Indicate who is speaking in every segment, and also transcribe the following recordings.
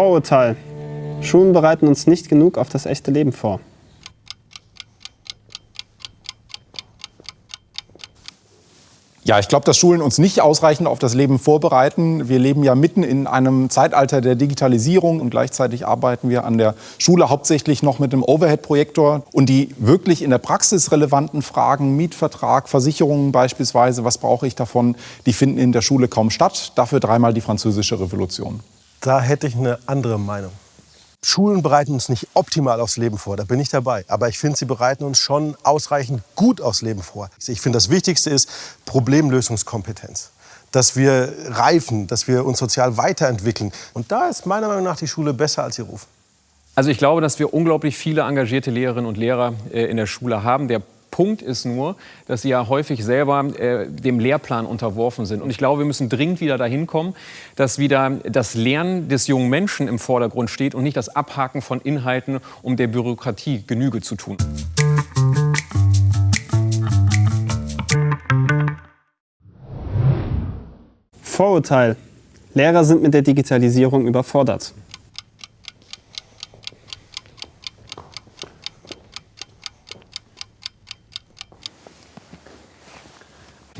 Speaker 1: Vorurteil. Schulen bereiten uns nicht genug auf das echte Leben vor.
Speaker 2: Ja, ich glaube, dass Schulen uns nicht ausreichend auf das Leben vorbereiten. Wir leben ja mitten in einem Zeitalter der Digitalisierung und gleichzeitig arbeiten wir an der Schule hauptsächlich noch mit einem Overhead-Projektor. Und die wirklich in der Praxis relevanten Fragen, Mietvertrag, Versicherungen beispielsweise, was brauche ich davon, die finden in der Schule kaum statt. Dafür dreimal die französische Revolution.
Speaker 3: Da hätte ich eine andere Meinung. Schulen bereiten uns nicht optimal aufs Leben vor, da bin ich dabei. Aber ich finde, sie bereiten uns schon ausreichend gut aufs Leben vor. Ich finde, das Wichtigste ist Problemlösungskompetenz. Dass wir reifen, dass wir uns sozial weiterentwickeln. Und da ist meiner Meinung nach die Schule besser als ihr Ruf.
Speaker 4: Also ich glaube, dass wir unglaublich viele engagierte Lehrerinnen und Lehrer äh, in der Schule haben. Der Punkt ist nur, dass sie ja häufig selber äh, dem Lehrplan unterworfen sind. Und ich glaube, wir müssen dringend wieder dahin kommen, dass wieder das Lernen des jungen Menschen im Vordergrund steht und nicht das Abhaken von Inhalten, um der Bürokratie Genüge zu tun.
Speaker 1: Vorurteil. Lehrer sind mit der Digitalisierung überfordert.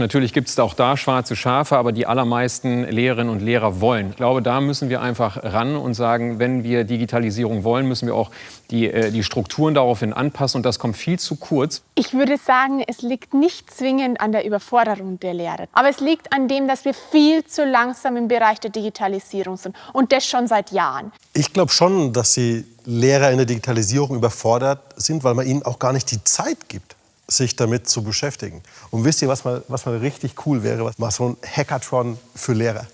Speaker 4: Natürlich gibt es auch da schwarze Schafe, aber die allermeisten Lehrerinnen und Lehrer wollen. Ich glaube, da müssen wir einfach ran und sagen, wenn wir Digitalisierung wollen, müssen wir auch die, äh, die Strukturen daraufhin anpassen. Und das kommt viel zu kurz.
Speaker 5: Ich würde sagen, es liegt nicht zwingend an der Überforderung der Lehrer. Aber es liegt an dem, dass wir viel zu langsam im Bereich der Digitalisierung sind. Und das schon seit Jahren.
Speaker 3: Ich glaube schon, dass die Lehrer in der Digitalisierung überfordert sind, weil man ihnen auch gar nicht die Zeit gibt sich damit zu beschäftigen. Und wisst ihr, was mal, was mal richtig cool wäre? Mal so ein Hackathon für Lehrer.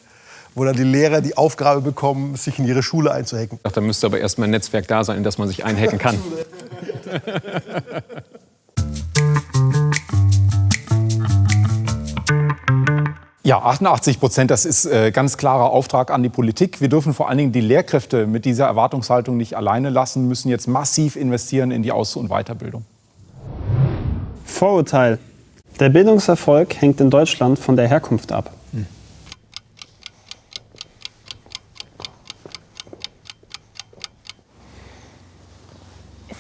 Speaker 3: Wo dann die Lehrer die Aufgabe bekommen, sich in ihre Schule einzuhacken.
Speaker 4: Ach, da müsste aber erst mal ein Netzwerk da sein, in das man sich einhacken kann.
Speaker 2: Ja, 88 Prozent, das ist äh, ganz klarer Auftrag an die Politik. Wir dürfen vor allen Dingen die Lehrkräfte mit dieser Erwartungshaltung nicht alleine lassen, müssen jetzt massiv investieren in die Aus- und Weiterbildung.
Speaker 1: Vorurteil. Der Bildungserfolg hängt in Deutschland von der Herkunft ab.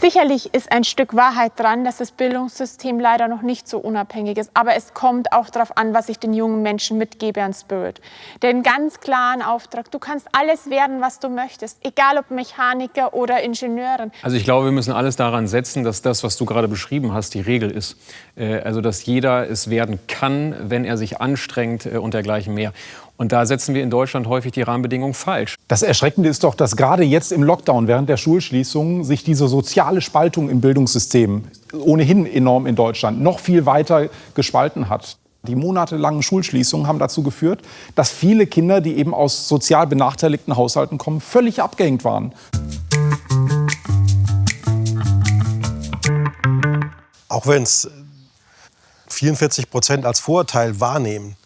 Speaker 5: Sicherlich ist ein Stück Wahrheit dran, dass das Bildungssystem leider noch nicht so unabhängig ist. Aber es kommt auch darauf an, was ich den jungen Menschen mitgebe an Spirit. Den ganz klaren Auftrag, du kannst alles werden, was du möchtest. Egal ob Mechaniker oder Ingenieurin.
Speaker 4: Also ich glaube, wir müssen alles daran setzen, dass das, was du gerade beschrieben hast, die Regel ist. Äh, also dass jeder es werden kann, wenn er sich anstrengt äh, und dergleichen mehr. Und da setzen wir in Deutschland häufig die Rahmenbedingungen falsch.
Speaker 2: Das Erschreckende ist doch, dass gerade jetzt im Lockdown während der Schulschließungen sich diese soziale Spaltung im Bildungssystem ohnehin enorm in Deutschland noch viel weiter gespalten hat. Die monatelangen Schulschließungen haben dazu geführt, dass viele Kinder, die eben aus sozial benachteiligten Haushalten kommen, völlig abgehängt waren.
Speaker 3: Auch wenn es 44 Prozent als Vorurteil wahrnehmen,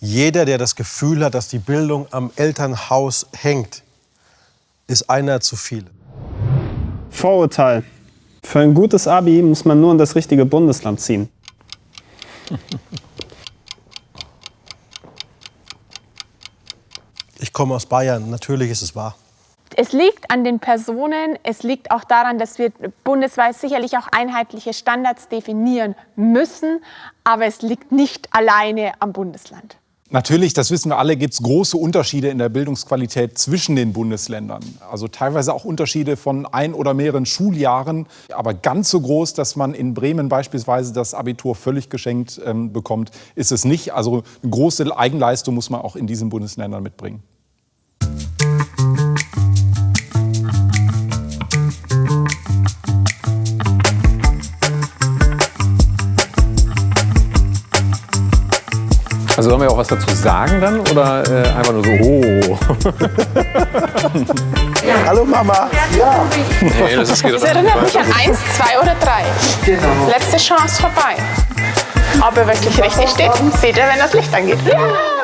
Speaker 3: jeder, der das Gefühl hat, dass die Bildung am Elternhaus hängt, ist einer zu viel.
Speaker 1: Vorurteil. Für ein gutes Abi muss man nur in das richtige Bundesland ziehen.
Speaker 3: Ich komme aus Bayern, natürlich ist es wahr.
Speaker 5: Es liegt an den Personen, es liegt auch daran, dass wir bundesweit sicherlich auch einheitliche Standards definieren müssen, aber es liegt nicht alleine am Bundesland.
Speaker 2: Natürlich, das wissen wir alle, gibt es große Unterschiede in der Bildungsqualität zwischen den Bundesländern. Also teilweise auch Unterschiede von ein oder mehreren Schuljahren, aber ganz so groß, dass man in Bremen beispielsweise das Abitur völlig geschenkt ähm, bekommt, ist es nicht. Also eine große Eigenleistung muss man auch in diesen Bundesländern mitbringen.
Speaker 4: Also sollen wir auch was dazu sagen dann oder äh, einfach nur so, oh.
Speaker 3: ja. Hallo Mama.
Speaker 4: Ja. Nee, das, ist
Speaker 5: das erinnert mich an eins, zwei oder drei. Genau. Letzte Chance vorbei. Ob er wirklich richtig steht, seht ihr, wenn das Licht angeht. Ja.